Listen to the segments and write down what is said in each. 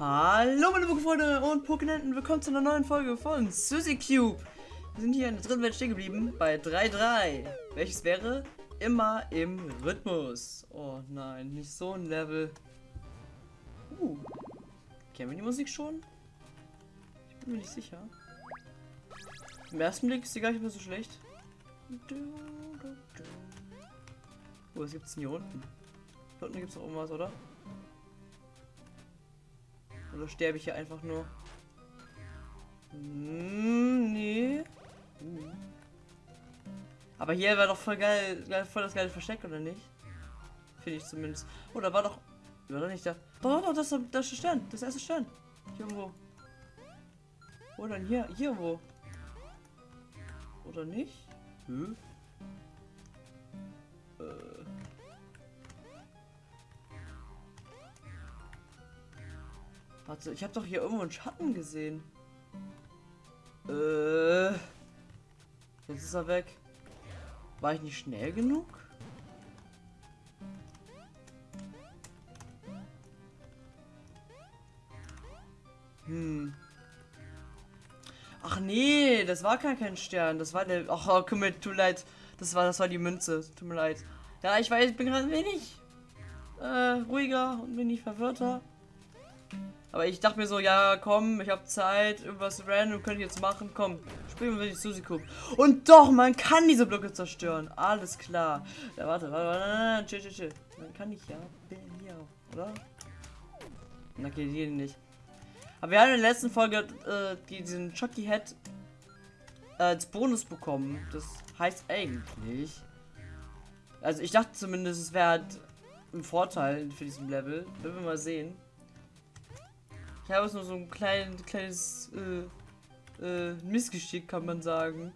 Hallo meine Pokéfreunde und Pokénenten, willkommen zu einer neuen Folge von Suzy Cube. Wir sind hier in der dritten Welt stehen geblieben bei 3-3, welches wäre immer im Rhythmus. Oh nein, nicht so ein Level. Uh, kennen wir die Musik schon? Ich bin mir nicht sicher. Im ersten Blick ist sie gar nicht mehr so schlecht. Oh, was gibt's denn hier unten? Hier unten gibt's noch irgendwas, oder? Oder sterbe ich hier einfach nur? Hm, nee. Aber hier war doch voll geil, voll das geile Versteck, oder nicht? Finde ich zumindest. Oh, da war doch. War doch nicht da. Doch, doch, das, das ist Stern. Das erste Stern. Hier irgendwo. Wo denn hier? Hier wo? Oder nicht? Hm? Äh. Warte, ich habe doch hier irgendwo einen Schatten gesehen. Äh. Jetzt ist er weg. War ich nicht schnell genug? Hm. Ach nee, das war gar kein Stern. Das war der. Ach, oh, komm mir, tut leid. Das war, das war die Münze. Tut mir leid. Ja, ich weiß, ich bin gerade wenig äh, ruhiger und wenig verwirrter. Aber ich dachte mir so, ja, komm, ich habe Zeit, irgendwas random könnte ich jetzt machen. Komm, spielen wir die Susi Cup. Und doch, man kann diese Blöcke zerstören. Alles klar. Ja, warte, warte, warte, chill, chill, chill. Dann kann ich ja. Bin hier auch, oder? Na, geht hier nicht. Aber wir haben in der letzten Folge äh, diesen Chucky Head äh, als Bonus bekommen. Das heißt eigentlich. Also ich dachte zumindest, es wäre halt ein Vorteil für diesen Level. Werden wir mal sehen. Ich habe es nur so ein klein, kleines äh, äh, Missgeschick, kann man sagen.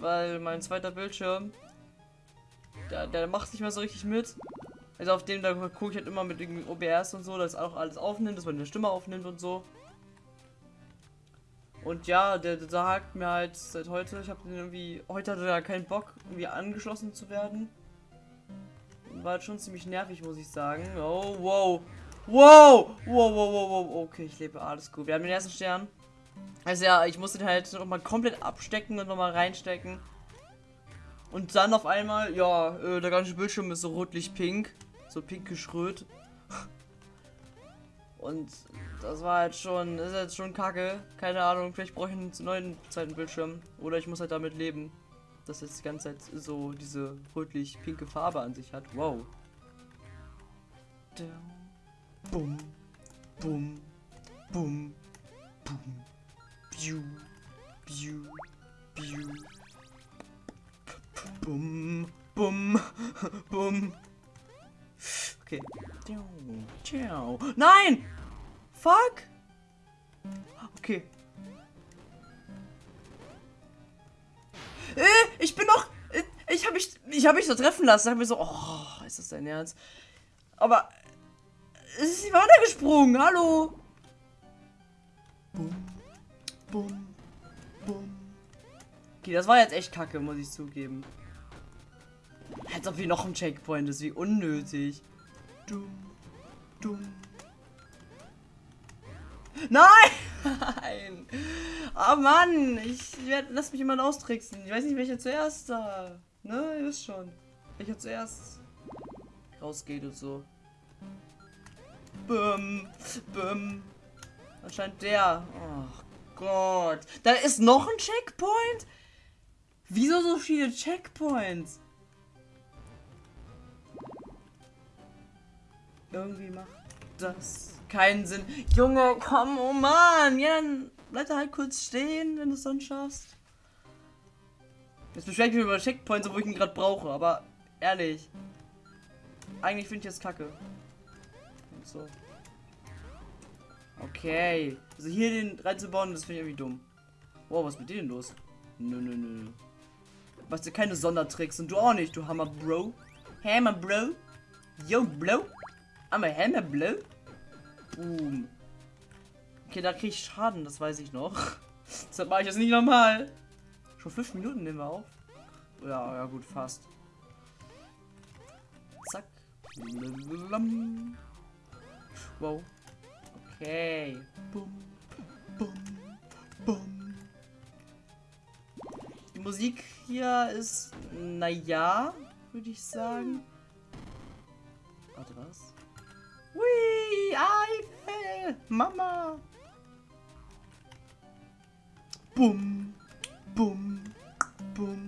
Weil mein zweiter Bildschirm, der, der macht nicht mehr so richtig mit. Also auf dem, da gucke ich halt immer mit dem OBS und so, dass auch alles aufnimmt, dass man eine Stimme aufnimmt und so. Und ja, der, der sagt mir halt seit heute, ich habe den irgendwie, heute hatte er keinen Bock, irgendwie angeschlossen zu werden. War halt schon ziemlich nervig, muss ich sagen. Oh, wow. Wow! Wow, wow, wow, wow. Okay, ich lebe, alles gut. Wir haben den ersten Stern. Also ja, ich musste den halt nochmal komplett abstecken und nochmal reinstecken. Und dann auf einmal, ja, äh, der ganze Bildschirm ist so rotlich-pink so pinkisch rot. Und das war halt schon, ist jetzt schon kacke. Keine Ahnung, vielleicht brauche ich einen neuen zweiten Bildschirm. Oder ich muss halt damit leben, dass es die ganze Zeit so diese rötlich-pinke Farbe an sich hat. Wow. Bum, bum, bum, bum, biu, biu, biu. Bum, bum, bum. Okay. Nein! Fuck! Okay. Äh, ich bin noch. Äh, ich habe mich, ich habe mich so treffen lassen. Hab mir so, oh, ist das dein Ernst? Aber es ist sie weitergesprungen. Hallo. Bum, bum, bum. Okay, das war jetzt echt kacke, muss ich zugeben. Als ob hier noch ein Checkpoint ist, wie unnötig. Dumm, dumm. Nein! Nein! Oh Mann! Ich werd, lass mich jemand austricksen. Ich weiß nicht, welcher zuerst da. Ne, ihr wisst schon. Welcher zuerst rausgeht und so. Bum, bum. Anscheinend der. Oh Gott. Da ist noch ein Checkpoint? Wieso so viele Checkpoints? Irgendwie macht das keinen Sinn. Junge, komm, oh Mann. Ja, dann bleib da halt kurz stehen, wenn du es dann schaffst. Jetzt beschwert mich über Checkpoints, wo ich ihn gerade brauche, aber ehrlich. Eigentlich finde ich das kacke. So. Okay. Also hier den reinzubauen, das finde ich irgendwie dumm. Wow, was ist mit dir denn los? Nö, nö, nö. Was du keine Sondertricks und du auch nicht, du Hammer Bro. Hammer Bro. Yo, Bro. I'm a hammer blue. Boom. Okay, da kriege ich Schaden, das weiß ich noch. Deshalb mache ich das nicht normal. Schon fünf Minuten nehmen wir auf. Ja, ja gut, fast. Zack. Wow. Okay. Bum, bum, bum. Die Musik hier ist, naja, würde ich sagen. Warte, was? Hui, Eifel, Mama. Bum, bum, bum.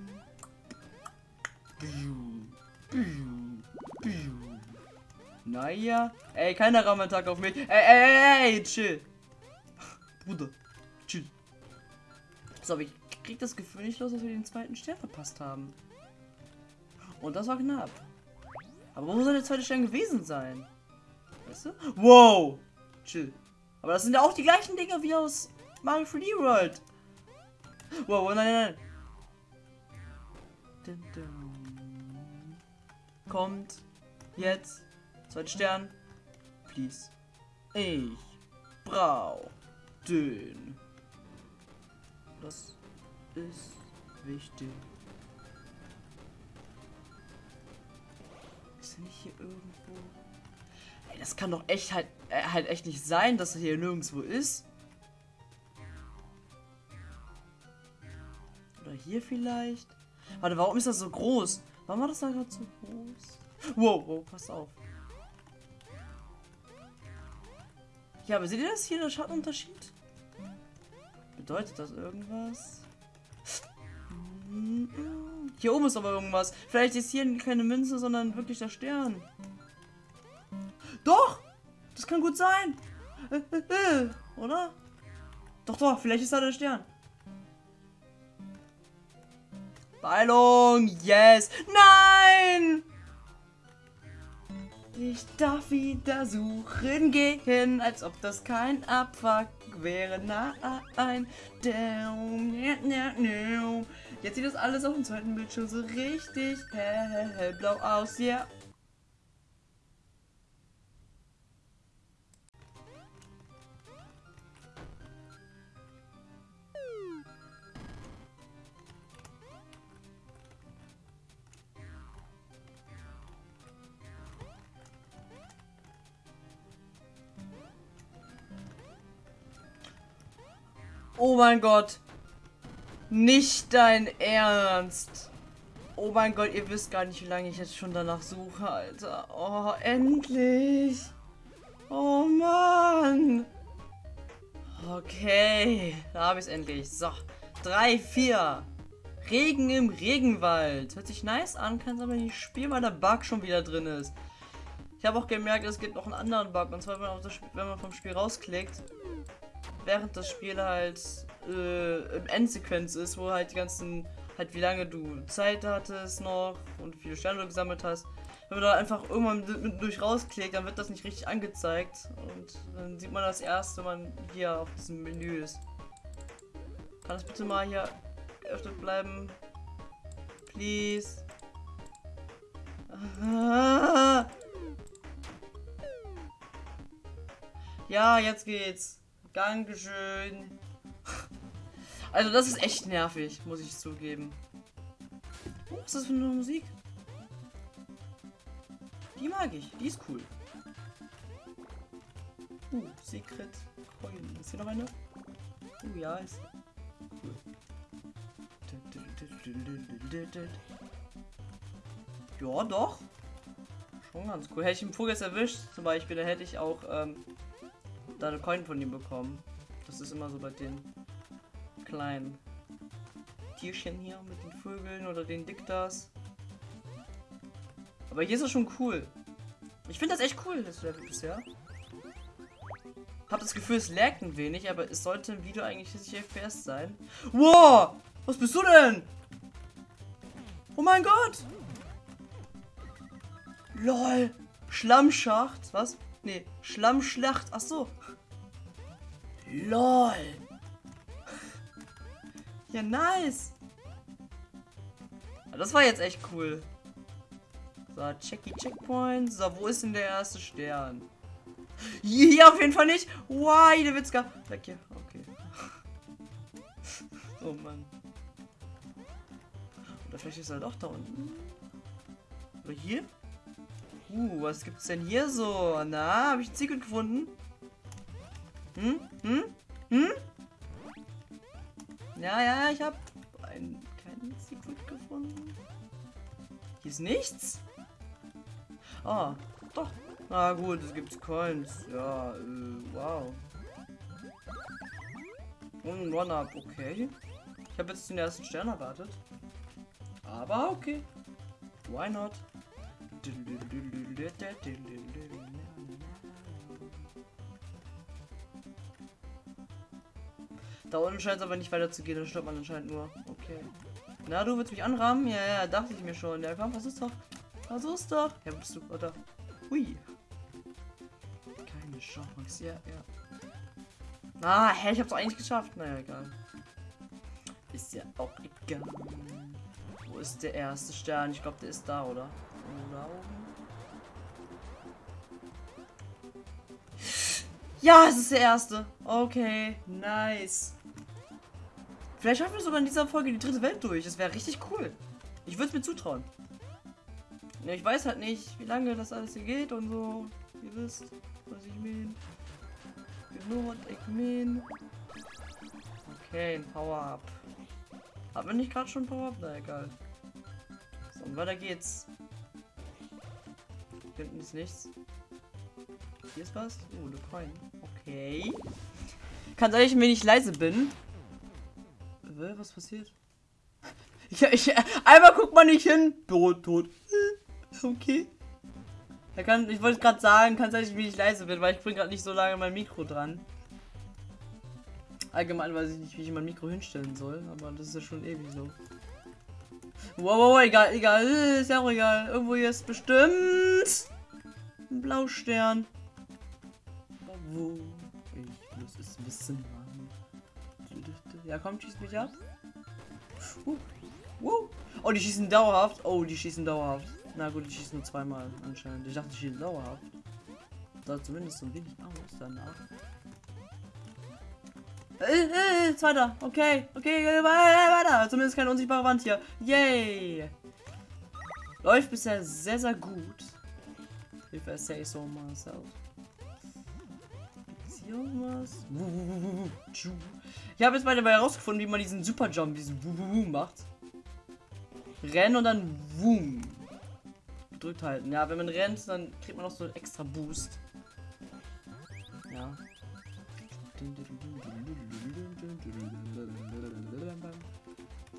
Naja. Ey, keiner Raumattack auf mich. Ey, ey, ey, chill. Bruder, chill. So, aber ich krieg das Gefühl nicht los, dass wir den zweiten Stern verpasst haben. Und das war knapp. Aber wo soll der zweite Stern gewesen sein? Weißt du? Wow! Chill. Aber das sind ja auch die gleichen Dinge wie aus Mario 3D World. Wow, nein, nein, nein. Dun, dun. Kommt jetzt zweiter Stern. Please. Ich brauch den. Das ist wichtig. Ist er nicht hier irgendwo? Ey, das kann doch echt halt, äh, halt echt nicht sein, dass er hier nirgendwo ist. Oder hier vielleicht? Warte, warum ist das so groß? Warum war das da gerade so groß? Wow, wow, pass auf. Ja, aber seht ihr das hier, der Schattenunterschied? Bedeutet das irgendwas? Hier oben ist aber irgendwas. Vielleicht ist hier keine Münze, sondern wirklich der Stern. Doch! Das kann gut sein. Oder? Doch, doch, vielleicht ist da der Stern. Beilung, yes. Nein! Ich darf wieder suchen gehen, als ob das kein Abfuck wäre. Nein. Jetzt sieht das alles auf dem zweiten Bildschirm so richtig hell, hellblau aus. Ja. Oh mein Gott. Nicht dein Ernst. Oh mein Gott, ihr wisst gar nicht, wie lange ich jetzt schon danach suche, Alter. Oh, endlich. Oh Mann. Okay, da habe ich es endlich. So, 3, 4. Regen im Regenwald. Hört sich nice an, kann es aber nicht spielen, weil der Bug schon wieder drin ist. Ich habe auch gemerkt, es gibt noch einen anderen Bug. Und zwar, wenn man, wenn man vom Spiel rausklickt, während das Spiel halt äh, im Endsequenz ist, wo halt die ganzen, halt wie lange du Zeit hattest noch und wie viele Sterne du gesammelt hast. Wenn man da einfach irgendwann durch rausklickt, dann wird das nicht richtig angezeigt und dann sieht man das erst, wenn man hier auf diesem Menü ist. Kann das bitte mal hier geöffnet bleiben? Please. Ja, jetzt geht's. Dankeschön. Also das ist echt nervig, muss ich zugeben. Oh, was ist das für eine Musik? Die mag ich, die ist cool. Uh, Secret Coin. Ist hier noch eine? Uh, ja, ist cool. Ja, doch. Schon ganz cool. Hätte ich einen Vogel erwischt, zum Beispiel, dann hätte ich auch ähm, da eine Coin von ihm bekommen. Das ist immer so bei den kleinen Tierchen hier mit den Vögeln oder den Diktas. Aber hier ist es schon cool. Ich finde das echt cool, das Level bisher. Hab das Gefühl, es laggt ein wenig, aber es sollte im Video eigentlich 40 FPS sein. Wow! Was bist du denn? Oh mein Gott! LOL! Schlammschacht. Was? Nee, Schlammschlacht. Ach so. LOL. Ja, nice. Das war jetzt echt cool. So, Checky Checkpoint. So, wo ist denn der erste Stern? Hier auf jeden Fall nicht. Why, der Witzka. Weg hier. Okay. oh Mann. Oder vielleicht ist er doch da unten. Oder hier? Uh, was gibt's denn hier so? Na, habe ich ein Secret gefunden? Hm? Hm? Hm? Ja, ja, ich habe ein kleines Secret gefunden. Hier ist nichts. Ah, doch. Na gut, es gibt Coins. Ja, äh, wow. Und ein One-Up, okay. Ich habe jetzt den ersten Stern erwartet. Aber okay. Why not? Da unten scheint es aber nicht weiter zu gehen, da stört man anscheinend nur. Okay. Na, du willst mich anrahmen? Ja, ja, dachte ich mir schon. Ja, komm, versuch's doch. Versuch's doch. Ja, bist du, oder? Hui. Keine Chance. Ja, ja. Ah, hä, ich hab's eigentlich geschafft. Naja, egal. Ist ja auch egal. Wo ist der erste Stern? Ich glaube, der ist da, oder? Da oben. Ja, es ist der erste. Okay, nice. Vielleicht schaffen wir sogar in dieser Folge die dritte Welt durch. Das wäre richtig cool. Ich würde es mir zutrauen. Ja, ich weiß halt nicht, wie lange das alles hier geht und so. Ihr wisst, was ich meine. You know what I mean. Okay, ein Power-Up. Haben wir nicht gerade schon Power-Up? Na egal. So, und weiter geht's. Hinten ist nichts. Hier ist was? Oh, eine Coin. Okay. Kann sein, wenn ich leise bin. Was passiert? Ich, ich, einmal guckt man nicht hin. Tot, tot. Okay. Er kann, ich wollte gerade sagen, kann sein, wie ich leise bin, weil ich bringe gerade nicht so lange mein Mikro dran. Allgemein weiß ich nicht, wie ich mein Mikro hinstellen soll, aber das ist ja schon ewig so. Wow, wow, wow egal, egal, ist ja auch egal. Irgendwo hier ist bestimmt ein Blaustern. Wo? Ich muss es wissen. Ja, komm, schieß mich ab. Uh, uh. Oh, die schießen dauerhaft. Oh, die schießen dauerhaft. Na gut, die schießen nur zweimal anscheinend. Ich dachte, die schießen dauerhaft. Da zumindest so ein wenig aus danach. Äh, äh, zweiter. Okay, okay, weiter. Zumindest keine unsichtbare Wand hier. Yay. Läuft bisher sehr, sehr gut. If I say so myself. Irgendwas? Ich habe jetzt mal dabei herausgefunden, wie man diesen Super Jump, diesen Wuh macht. Rennen und dann Woom. Gedrückt halten. Ja, wenn man rennt, dann kriegt man noch so einen extra Boost. Ja.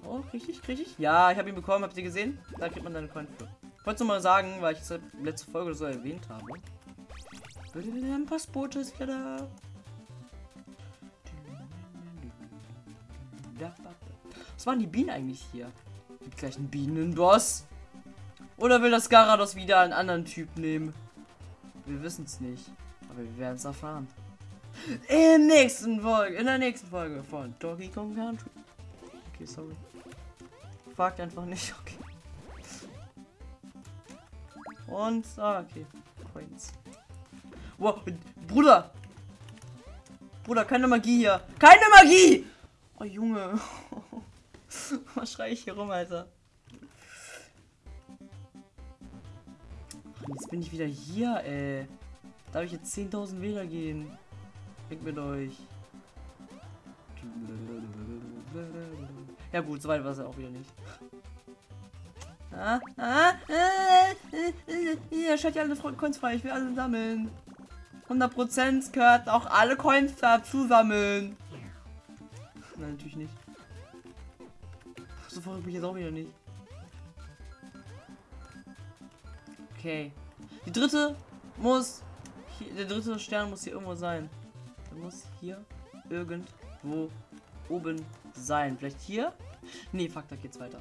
Oh, richtig, richtig. Ja, ich habe ihn bekommen, habt ihr gesehen? Da kriegt man dann Coin für. Ich wollte mal sagen, weil ich es letzte Folge so erwähnt habe. Passbote ist wieder da. Was waren die Bienen eigentlich hier? Gibt gleich einen Bienenboss. Oder will das Garados wieder einen anderen Typ nehmen? Wir wissen es nicht. Aber wir werden es erfahren. In der nächsten Folge, in der nächsten Folge von Donkey Kong Country. Okay, sorry. Fragt einfach nicht, okay. Und, ah, okay. Coins. Wow, Bruder! Bruder, keine Magie hier. Keine Magie! Oh, Junge. Was schrei ich hier rum, Alter? Jetzt bin ich wieder hier, ey. Darf ich jetzt 10.000 Wähler gehen? Weg mit euch. Ja gut, so weit war es auch wieder nicht. Ah, ah, äh, äh, hier, schaut ja alle Coins frei, ich will alle sammeln. 100% gehört auch alle Coins dazu sammeln. Nein, natürlich nicht. So verrückt bin ich jetzt auch wieder nicht. Okay. Die dritte muss. Hier, der dritte Stern muss hier irgendwo sein. Der muss hier irgendwo oben sein. Vielleicht hier? Nee, fuck, da geht's weiter.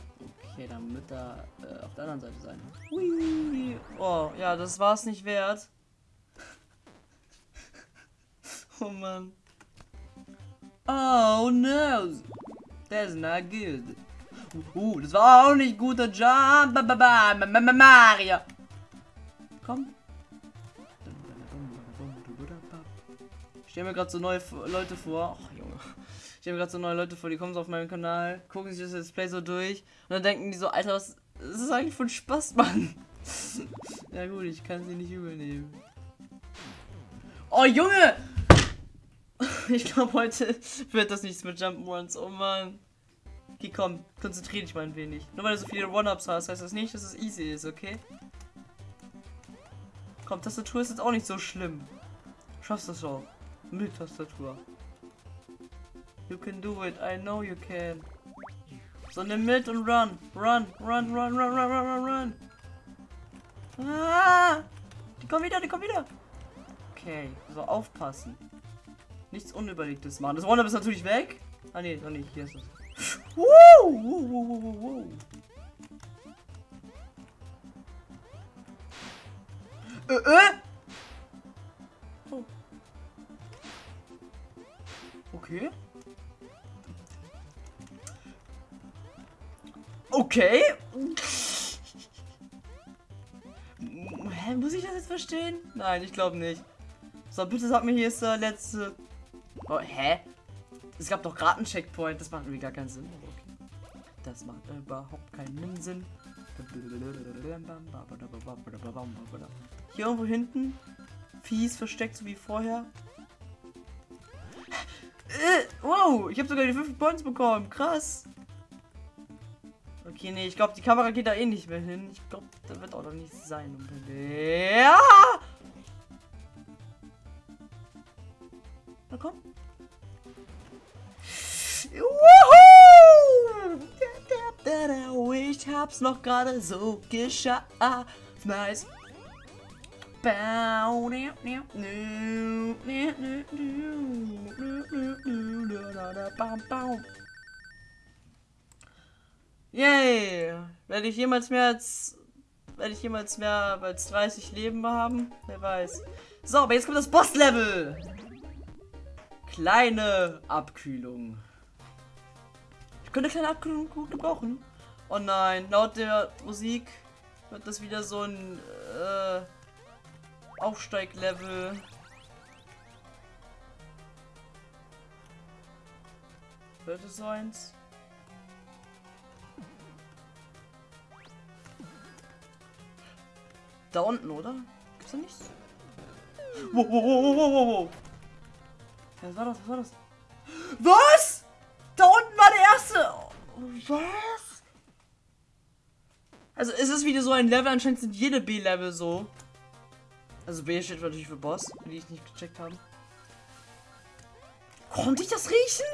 Okay, dann wird da äh, auf der anderen Seite sein. Hui. Oh, ja, das war es nicht wert. oh Mann. Oh no. That's not good. Uh, das war auch nicht guter Jump. Mario. Komm. Ich stelle mir gerade so neue Leute vor. Ach, Junge. Ich stelle mir gerade so neue Leute vor, die kommen so auf meinen Kanal, gucken sich das Display so durch und dann denken die so, Alter, was das ist eigentlich von Spaß, Mann. ja gut, ich kann sie nicht übernehmen. Oh, Junge! Ich glaube, heute wird das nichts mit Jump'n'Runs. Oh Mann. Okay, komm, konzentrier dich mal ein wenig. Nur weil du so viele One-Ups hast, heißt das nicht, dass es easy ist, okay? Komm, Tastatur ist jetzt auch nicht so schlimm. Schaffst das auch. Mit Tastatur. You can do it, I know you can. So, nimm mit und run. Run, run, run, run, run, run, run, run. Ah! Die kommen wieder, die kommen wieder. Okay, so aufpassen. Nichts Unüberlegtes machen. Das One-Up ist natürlich weg. Ah, nee, noch nicht. Hier ist es. Woo, woo, woo, woo. Äh, äh? Oh. Okay. Okay. Hä, muss ich das jetzt verstehen? Nein, ich glaube nicht. So, bitte sag mir, hier ist der letzte. Oh, hä? Es gab doch gerade einen Checkpoint. Das macht irgendwie gar keinen Sinn. Okay. Das macht überhaupt keinen Sinn. Hier irgendwo hinten. Fies versteckt, so wie vorher. Äh, wow, ich habe sogar die 5 Points bekommen. Krass. Okay, nee, ich glaube, die Kamera geht da eh nicht mehr hin. Ich glaube, da wird auch noch nichts sein. Ja! Hab's noch gerade so geschafft. Nice. Yay! Werde ich jemals mehr als werde ich jemals mehr als 30 Leben haben? Wer weiß. So, aber jetzt kommt das Boss-Level. Kleine Abkühlung. Ich könnte kleine Abkühlung gut gebrauchen. Oh nein, laut der Musik wird das wieder so ein äh, Aufsteiglevel. Wird es eins? Da unten, oder? Gibt's da nichts? Wow, wow, wow, wow, wow. Was war das? Was war das? Was? Da unten war der erste. Was? Also ist es wieder so ein Level, anscheinend sind jede B-Level so. Also B steht natürlich für Boss, die ich nicht gecheckt habe. Konnte ich das riechen?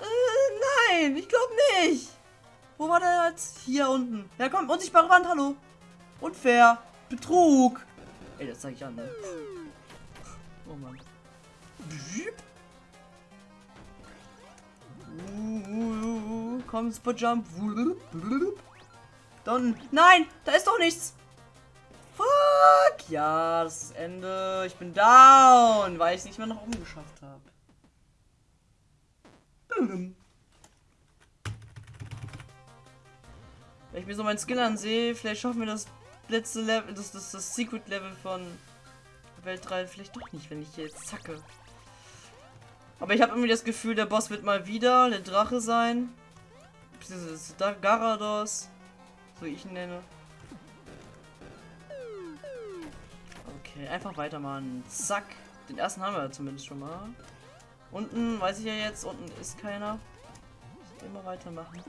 Äh, nein, ich glaube nicht. Wo war der jetzt? Hier unten. Ja komm, unsichtbare Wand, hallo. Unfair. Betrug. Ey, das zeige ich an, ne? Oh Mann. Uh, komm, Super Jump. Dann. Nein, da ist doch nichts. Fuck. Ja, das ist Ende. Ich bin down, weil ich es nicht mehr nach oben geschafft habe. Wenn ich mir so meinen Skill ansehe, vielleicht schaffen wir das letzte Level, das, das, das Secret Level von Welt 3 vielleicht doch nicht, wenn ich hier jetzt zacke. Aber ich habe irgendwie das Gefühl, der Boss wird mal wieder der Drache sein. Das Garados, so ich nenne. Okay, einfach weitermachen. Zack. Den ersten haben wir zumindest schon mal. Unten weiß ich ja jetzt, unten ist keiner. Immer weitermachen.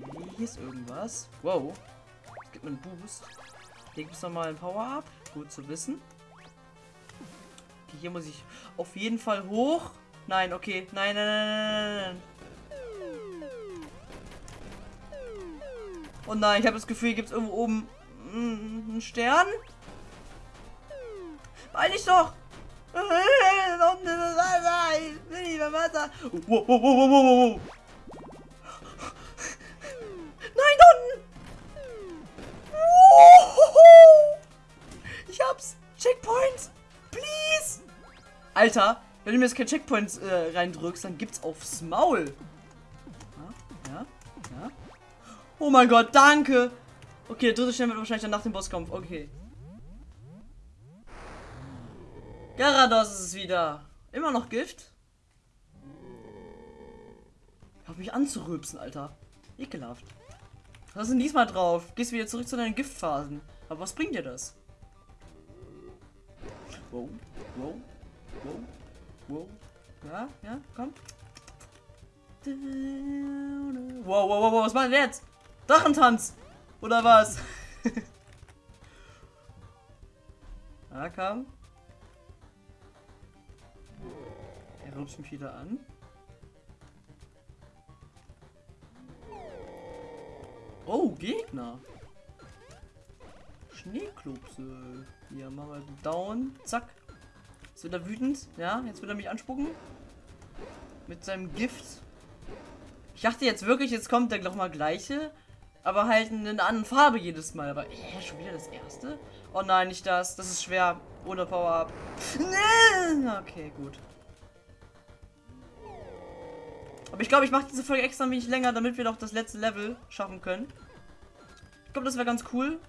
Okay, hier ist irgendwas. Wow. Es gibt einen Boost. Hier gibt es nochmal ein Power-Up. Gut zu wissen. Okay, hier muss ich auf jeden Fall hoch. Nein, okay. Nein, nein, nein, nein, nein. Oh nein, ich habe das Gefühl, hier gibt es irgendwo oben einen Stern. Weil ich doch. Ich will nicht. Nein, unten! Ich hab's! Checkpoint! Please! Alter, wenn du mir jetzt kein Checkpoint äh, reindrückst, dann gibt's aufs Maul. Oh mein Gott, danke! Okay, der dritte Stern wird wahrscheinlich dann nach dem Bosskampf. Okay. Garados ist es wieder. Immer noch Gift? Hab mich anzurübsen, Alter. Ekelhaft. Was ist denn diesmal drauf? Gehst wieder zurück zu deinen Giftphasen. Aber was bringt dir das? Wow, wow, wow, wow. Ja, ja, komm. Wow, wow, wow, wow, was machen wir jetzt? Drachentanz! Oder was? ah, komm. Er rupst mich wieder an. Oh, Gegner. Schneeklopse. Hier, machen wir down. Zack. Jetzt wird er wütend. Ja, jetzt wird er mich anspucken. Mit seinem Gift. Ich dachte jetzt wirklich, jetzt kommt der noch mal gleiche. Aber halt in einer anderen Farbe jedes Mal. Aber äh, schon wieder das erste? Oh nein, nicht das. Das ist schwer. Ohne Power-Up. Okay, gut. Aber ich glaube, ich mache diese Folge extra ein wenig länger, damit wir doch das letzte Level schaffen können. Ich glaube, das wäre ganz cool.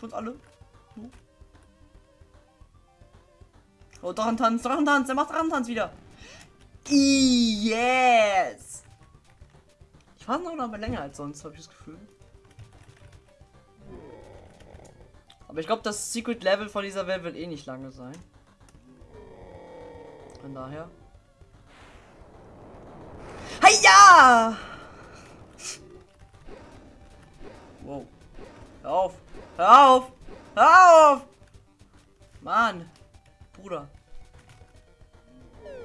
Für uns alle. So. Oh, Drachentanz, Drachentanz, er macht Drachentanz wieder. Yes! War noch aber länger als sonst, habe ich das Gefühl. Aber ich glaube, das Secret Level von dieser Welt wird eh nicht lange sein. Von daher. Heia! Wow. Hör auf! Hör auf! Hör auf! Mann! Bruder.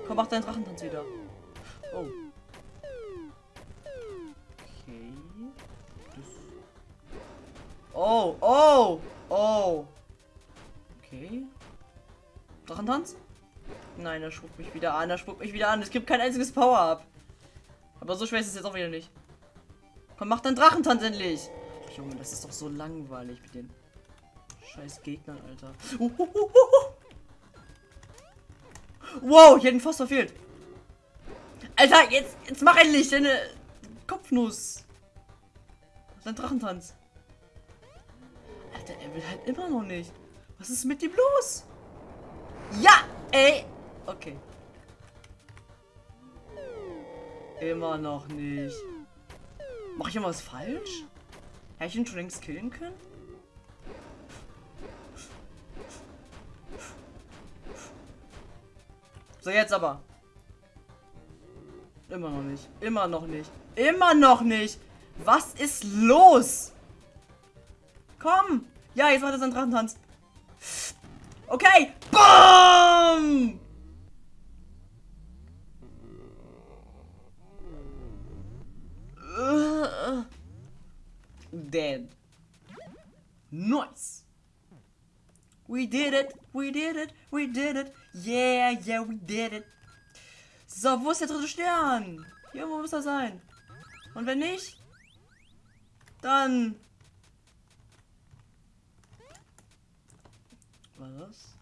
Komm, mach deinen Drachentanz wieder. Oh. Oh, oh, oh. Okay. Drachentanz? Nein, er spuckt mich wieder an. Er spuckt mich wieder an. Es gibt kein einziges Power-Up. Aber so schwer ist es jetzt auch wieder nicht. Komm, mach deinen Drachentanz endlich. Junge, das ist doch so langweilig mit den scheiß Gegnern, Alter. Uh, uh, uh, Wow, ich hätte ihn fast verfehlt. Alter, jetzt, jetzt mach endlich deine Kopfnuss. Dein Drachentanz. Alter, er will halt immer noch nicht. Was ist mit ihm los? Ja, ey. Okay. Immer noch nicht. Mach ich irgendwas falsch? Hätte ich ihn schon längst killen können? So, jetzt aber. Immer noch nicht. Immer noch nicht. Immer noch nicht. Was ist los? Komm. Ja, jetzt macht er seinen Drachentanz. Okay. Boom! Dead. Nice. We did it. We did it. We did it. Yeah, yeah, we did it. So, wo ist der dritte Stern? Hier muss er sein. Und wenn nicht, dann... Was?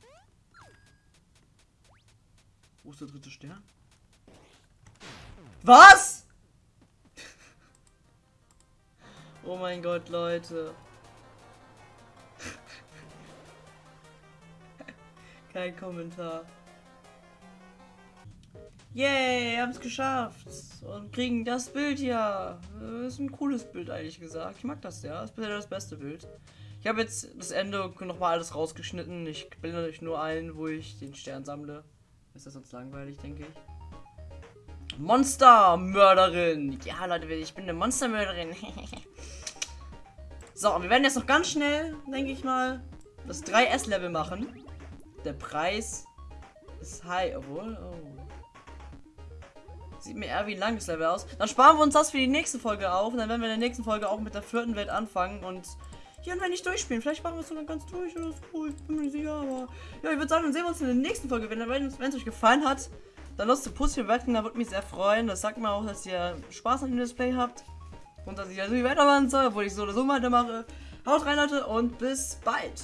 Wo ist der dritte Stern? Was? oh mein Gott, Leute. Kein Kommentar. Yay, haben es geschafft. Und kriegen das Bild hier. Das ist ein cooles Bild, eigentlich gesagt. Ich mag das ja. Das ist das beste Bild. Ich habe jetzt das Ende nochmal alles rausgeschnitten. Ich blende euch nur ein, wo ich den Stern sammle. Ist das sonst langweilig, denke ich. Monstermörderin. Ja, Leute, ich bin eine Monstermörderin. so, wir werden jetzt noch ganz schnell, denke ich mal, das 3S-Level machen. Der Preis ist high, obwohl. Oh. Sieht mir eher wie ein langes Level aus. Dann sparen wir uns das für die nächste Folge auf. Und dann werden wir in der nächsten Folge auch mit der vierten Welt anfangen. Und hier und wenn nicht durchspielen. Vielleicht machen wir es so dann ganz durch oder so. Ich bin mir nicht sicher, aber. Ja, ich würde sagen, dann sehen wir uns in der nächsten Folge. Wenn, es euch gefallen hat, dann lasst ein Pussy bewerten. Da würde mich sehr freuen. Das sagt mir auch, dass ihr Spaß an dem Display habt. Und dass ich also weitermachen soll, obwohl ich so oder so weitermache. Haut rein, Leute, und bis bald.